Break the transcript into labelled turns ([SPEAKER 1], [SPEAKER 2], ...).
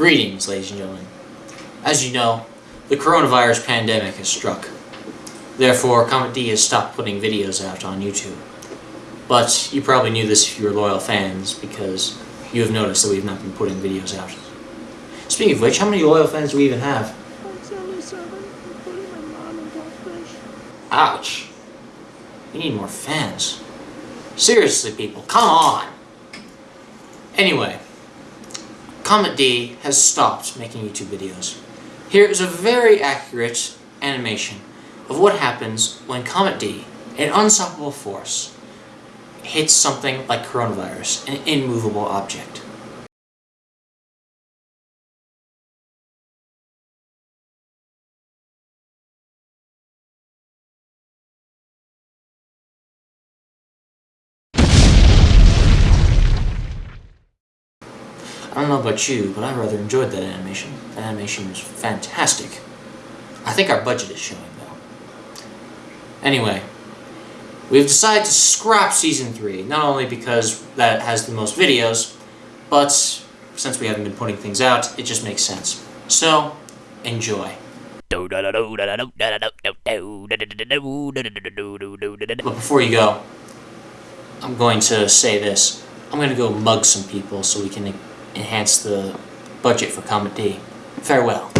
[SPEAKER 1] Greetings, ladies and gentlemen. As you know, the coronavirus pandemic has struck. Therefore, Comet D has stopped putting videos out on YouTube. But you probably knew this if you were loyal fans, because you have noticed that we've not been putting videos out. Speaking of which, how many loyal fans do we even have? Ouch. We need more fans. Seriously, people, come on! Anyway, Comet D has stopped making YouTube videos. Here is a very accurate animation of what happens when Comet D, an unstoppable force, hits something like coronavirus, an immovable object. I don't know about you, but I rather enjoyed that animation. That animation was fantastic. I think our budget is showing, though. Anyway, we've decided to scrap Season 3, not only because that has the most videos, but since we haven't been putting things out, it just makes sense. So, enjoy. But before you go, I'm going to say this. I'm going to go mug some people so we can enhance the budget for Comet D. Farewell.